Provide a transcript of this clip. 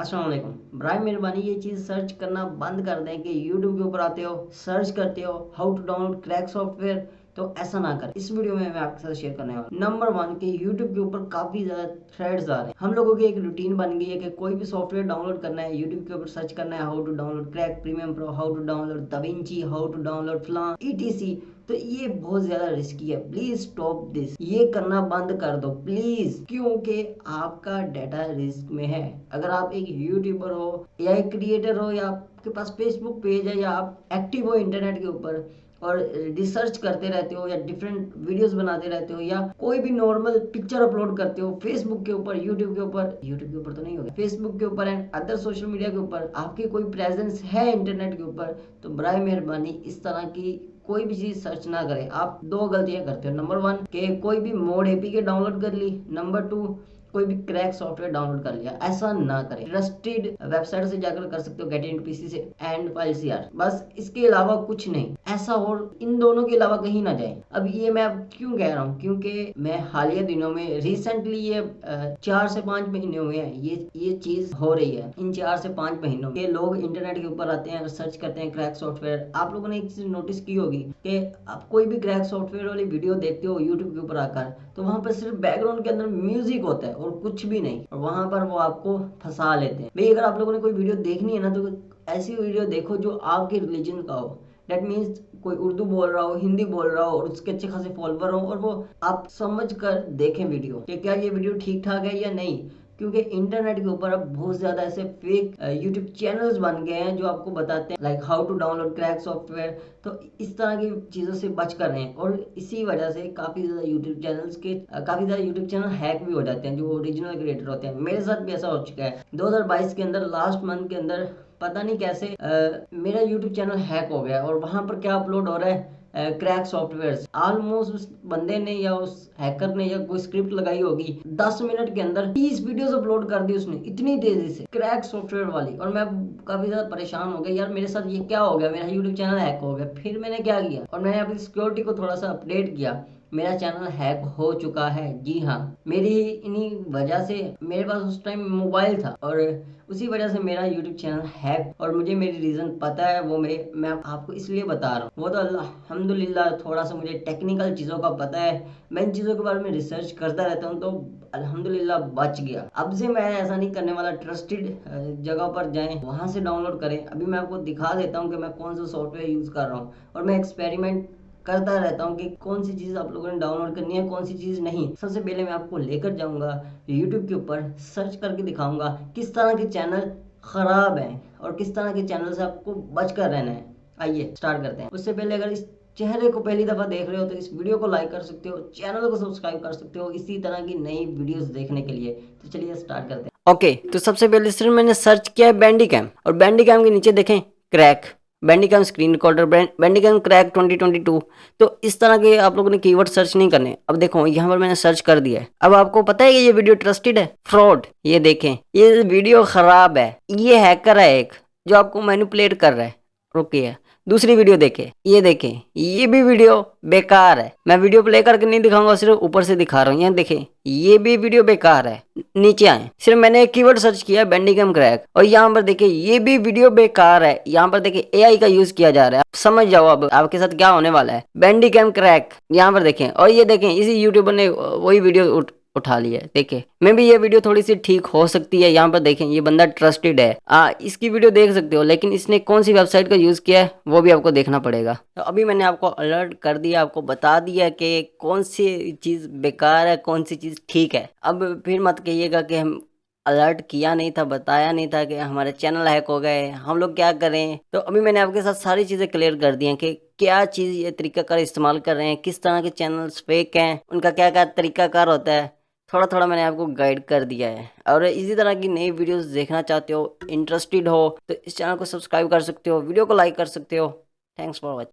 असलम बर मेहरबानी ये चीज़ सर्च करना बंद कर दें कि यूट्यूब के ऊपर आते हो सर्च करते हो how to download crack software तो ऐसा ना करें। इस वीडियो में मैं आपके साथ शेयर करने वाला नंबर वन के यूट्यूब के ऊपर काफ़ी ज़्यादा थ्रेड्स आ रहे हैं। हम लोगों की एक रूटीन बन गई है कि कोई भी सॉफ्टवेयर डाउनलोड करना है यूट्यूब के ऊपर सर्च करना है how to download crack premium pro how to download DaVinci how to download फ्लान ETC तो ये बहुत ज़्यादा रिस्की है। प्लीज़ स्टॉप दिस ये करना बंद कर दो। प्लीज़ क्योंकि आपका डाटा रिस्क में है। अगर आप एक यूट्यूबर हो या एक क्रिएटर हो, या आपके पास फेसबुक पेज है, या आप एक्टिव हो इंटरनेट के ऊपर और रिसर्च करते रहते हो या डिफरेंट वीडियोस बनाते रहते हो या कोई भी नॉर्मल पिक्चर अपलोड करते हो फेसबुक के ऊपर यूट्यूब के ऊपर यूट्यूब के ऊपर तो नहीं होगा फेसबुक के ऊपर एंड अदर सोशल मीडिया के ऊपर आपकी कोई प्रेजेंस है इंटरनेट के ऊपर तो बर मेहरबानी इस तरह की कोई भी चीज़ सर्च ना करें। आप दो गलतियाँ करते हो। नंबर वन के कोई भी मोड एपी के डाउनलोड कर ली। नंबर टू कोई भी क्रैक सॉफ्टवेयर डाउनलोड कर लिया, ऐसा ना करें। ट्रस्टेड वेबसाइट से जाकर कर सकते हो गेट इन पीसी से एंड फ़ाइल सी बस इसके अलावा कुछ नहीं। ऐसा और इन दोनों के अलावा कहीं ना जाए। अब ये मैं क्यों कह रहा हूँ? क्योंकि मैं हालिया दिनों में रिसेंटली ये चार से पाँच महीने हुए हैं। ये ये चीज़ हो रही है। इन चार से पाँच महीनों के लोग इंटरनेट के ऊपर आते हैं सर्च करते हैं क्रैक सॉफ्टवेयर। आप लोगों ने एक चीज़ नोटिस की होगी कि आप कोई भी क्रैक सॉफ्टवेयर वाली वीडियो देखते हो यूट्यूब के ऊपर आकर तो वहाँ पर सिर्फ़ बैकग्राउंड के अंदर म्यूज़िक होता है। और कुछ भी नहीं। और वहाँ पर वो आपको फंसा लेते हैं। भाई, अगर आप लोगों ने कोई वीडियो देखनी है ना तो ऐसी वीडियो देखो जो आपके रिलीजन का हो। डेट मीन्स कोई उर्दू बोल रहा हो, हिंदी बोल रहा हो और उसके अच्छे खासे फॉलोवर हो और वो आप समझ कर देखें वीडियो कि क्या ये वीडियो ठीक ठाक है या नहीं। क्योंकि इंटरनेट के ऊपर अब बहुत ज़्यादा ऐसे फेक यूट्यूब चैनल्स बन गए हैं जो आपको बताते हैं like how to download crack software तो इस तरह की चीज़ों से बच कर रहे हैं और इसी वजह से काफ़ी ज़्यादा यूट्यूब चैनल्स के काफ़ी ज़्यादा यूट्यूब चैनल हैक भी हो जाते हैं जो ओरिजिनल क्रिएटर होते हैं। मेरे साथ भी ऐसा हो चुका है। 2022 के अंदर लास्ट मंथ के अंदर पता नहीं कैसे आ, मेरा यूट्यूब चैनल हैक हो गया और वहाँ पर क्या अपलोड हो रहा है? क्रैक सॉफ्टवेयर ऑलमोस्ट उस बंदे ने या उस हैकर ने या कोई स्क्रिप्ट लगाई होगी 10 मिनट के अंदर 30 वीडियोस अपलोड कर दी उसने, इतनी तेज़ी से क्रैक सॉफ्टवेयर वाली। और मैं काफ़ी ज़्यादा परेशान हो गया, यार, मेरे साथ ये क्या हो गया? मेरा यूट्यूब चैनल हैक हो गया। फिर मैंने क्या किया? और मैंने अपनी सिक्योरिटी को थोड़ा सा अपडेट किया। मेरा चैनल हैक हो चुका है। जी हाँ मेरी इन्हीं वजह से मेरे पास उस टाइम मोबाइल था और उसी वजह से मेरा यूट्यूब चैनल हैक और मुझे मेरी रीज़न पता है, वो मेरे, मैं आपको इसलिए बता रहा हूँ। वो तो अल्हम्दुलिल्लाह, थोड़ा सा मुझे टेक्निकल चीज़ों का पता है। मैं इन चीज़ों के बारे में रिसर्च करता रहता हूँ तो अल्हम्दुलिल्लाह बच गया। अब से मैं ऐसा नहीं करने वाला ट्रस्टेड जगह पर जाएँ, वहाँ से डाउनलोड करें। अभी मैं आपको दिखा देता हूँ कि मैं कौन सा सॉफ्टवेयर यूज़ कर रहा हूँ और मैं एक्सपेरिमेंट करता रहता हूँ कि कौन सी चीज़ आप लोगों ने डाउनलोड करनी है, कौन सी चीज़ नहीं। सबसे पहले मैं आपको लेकर जाऊँगा यूट्यूब के ऊपर सर्च करके दिखाऊँगा किस तरह के चैनल ख़राब हैं और किस तरह के चैनल से आपको बच कर रहना है। आइए स्टार्ट करते हैं। उससे पहले अगर इस चेहरे को पहली दफ़ा देख रहे हो तो इस वीडियो को लाइक कर सकते हो चैनल को सब्सक्राइब कर सकते हो इसी तरह की नई वीडियोस देखने के लिए। तो चलिए स्टार्ट करते हैं। ओके तो सबसे पहले सिर्फ़ मैंने सर्च किया है बैंडी कैम और बैंडी कैम के नीचे देखें crack Bandicam screen recorder Bandicam crack 2022 तो इस तरह के आप लोगों ने कीवर्ड सर्च नहीं करने। अब देखो, यहाँ पर मैंने सर्च कर दिया है। अब आपको पता है कि ये वीडियो ट्रस्टेड है? फ्रॉड ये देखें, ये वीडियो खराब है। ये हैकर है एक, जो आपको मैनिपुलेट कर रहा है। रुकिए। दूसरी वीडियो देखे। ये देखे। ये भी वीडियो बेकार है। मैं वीडियो प्ले करके नहीं दिखाऊँगा, सिर्फ़ ऊपर से दिखा रहा हूँ। यहाँ देखें। ये भी वीडियो बेकार है। नीचे आए। सिर्फ़ मैंने एक कीवर्ड सर्च किया बैंडिकम क्रैक और यहाँ पर देखिए ये भी वीडियो बेकार है। यहाँ पर देखिए एआई का यूज़ किया जा रहा है। समझ जाओ अब, आपके साथ क्या होने वाला है। बैंडिकम क्रैक यहाँ पर देखें। और ये देखें, इसी यूट्यूबर ने वही वीडियो उठा लिया देखे मैं भी ये वीडियो थोड़ी सी ठीक हो सकती है यहाँ पर देखें ये बंदा ट्रस्टेड है। आ, इसकी वीडियो देख सकते हो लेकिन इसने कौन सी वेबसाइट का यूज़ किया है वो भी आपको देखना पड़ेगा। तो अभी मैंने आपको अलर्ट कर दिया आपको बता दिया कि कौन सी चीज़ बेकार है कौन सी चीज़ ठीक है। अब फिर मत कहिएगा कि हम अलर्ट किया नहीं था बताया नहीं था कि हमारे चैनल हैक हो गए हम लोग क्या करें तो अभी मैंने आपके साथ सारी चीज़ें क्लियर कर दी हैं कि क्या चीज़ ये तरीकाकार इस्तेमाल कर रहे हैं किस तरह के चैनल्स फेक हैं उनका क्या क्या तरीकाकार होता है। थोड़ा थोड़ा मैंने आपको गाइड कर दिया है। और इसी तरह की नई वीडियोस देखना चाहते हो इंटरेस्टेड हो तो इस चैनल को सब्सक्राइब कर सकते हो वीडियो को लाइक कर सकते हो। Thanks for watching